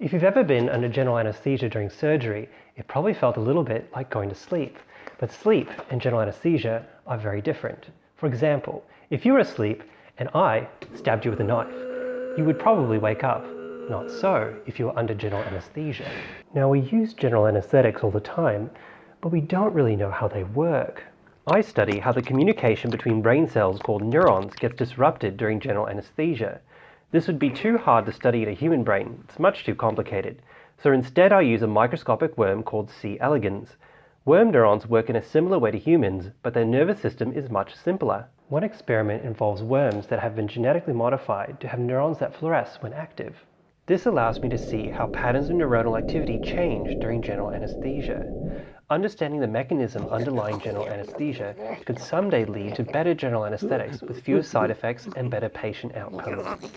If you've ever been under general anesthesia during surgery, it probably felt a little bit like going to sleep. But sleep and general anesthesia are very different. For example, if you were asleep and I stabbed you with a knife, you would probably wake up. Not so if you were under general anesthesia. Now we use general anesthetics all the time, but we don't really know how they work. I study how the communication between brain cells called neurons gets disrupted during general anesthesia. This would be too hard to study in a human brain, it's much too complicated. So instead I use a microscopic worm called C. elegans. Worm neurons work in a similar way to humans, but their nervous system is much simpler. One experiment involves worms that have been genetically modified to have neurons that fluoresce when active. This allows me to see how patterns of neuronal activity change during general anesthesia. Understanding the mechanism underlying general anesthesia could someday lead to better general anesthetics with fewer side effects and better patient outcomes.